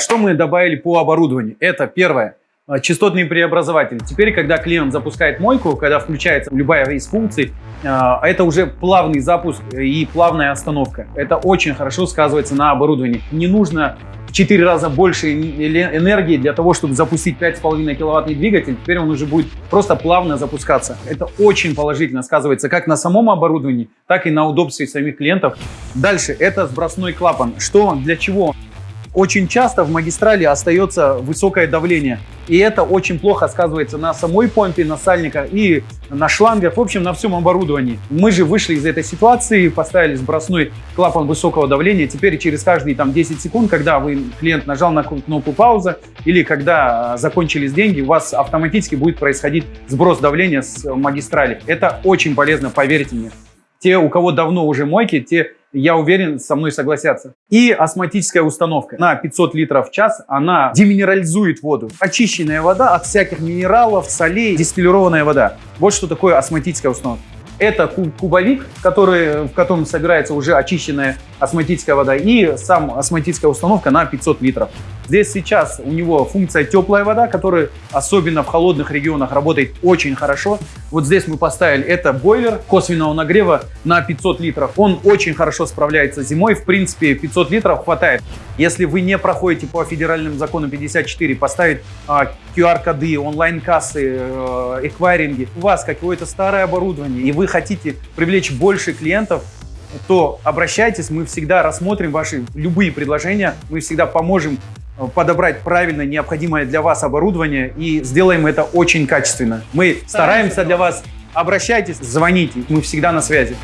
Что мы добавили по оборудованию? Это первое. э, Частотный преобразователь. Теперь, когда клиент запускает мойку, когда включается любая из функций, э, это уже плавный запуск и плавная остановка. Это очень хорошо сказывается на оборудовании. Не нужно в 4 раза больше энергии для того, чтобы запустить 5,5 киловаттный двигатель. Теперь он уже будет просто плавно запускаться. Это очень положительно сказывается как на самом оборудовании, так и на удобстве самих клиентов. Дальше это сбросной клапан. Что, для чего? Очень часто в магистрали остается высокое давление. И это очень плохо сказывается на самой помпе, на сальниках и на шлангах, в общем, на всем оборудовании. Мы же вышли из этой ситуации, поставили сбросной клапан высокого давления. Теперь через каждые там, 10 секунд, когда вы, клиент нажал на кнопку пауза или когда а, закончились деньги, у вас автоматически будет происходить сброс давления с магистрали. Это очень полезно, поверьте мне. Те, у кого давно уже мойки, те, я уверен, со мной согласятся. И осмотическая установка. На 500 литров в час она деминерализует воду. Очищенная вода от всяких минералов, солей, дистиллированная вода. Вот что такое осмотическая установка. Это ку- кубовик, который, в котором собирается уже очищенная осмотическая вода, и сам осмотическая установка на 500 литров. Здесь сейчас у него функция теплая вода, которая особенно в холодных регионах работает очень хорошо. Вот здесь мы поставили это бойлер косвенного нагрева на 500 литров. Он очень хорошо справляется зимой. В принципе, 500 литров хватает. Если вы не проходите по федеральному закону 54, поставить а, QR-коды, онлайн-кассы, э, эквайринги, у вас какое-то старое оборудование, и вы хотите привлечь больше клиентов, то обращайтесь, мы всегда рассмотрим ваши любые предложения, мы всегда поможем э, подобрать правильно необходимое для вас оборудование и сделаем это очень качественно. Мы стараемся для вас. Обращайтесь, звоните, мы всегда на связи.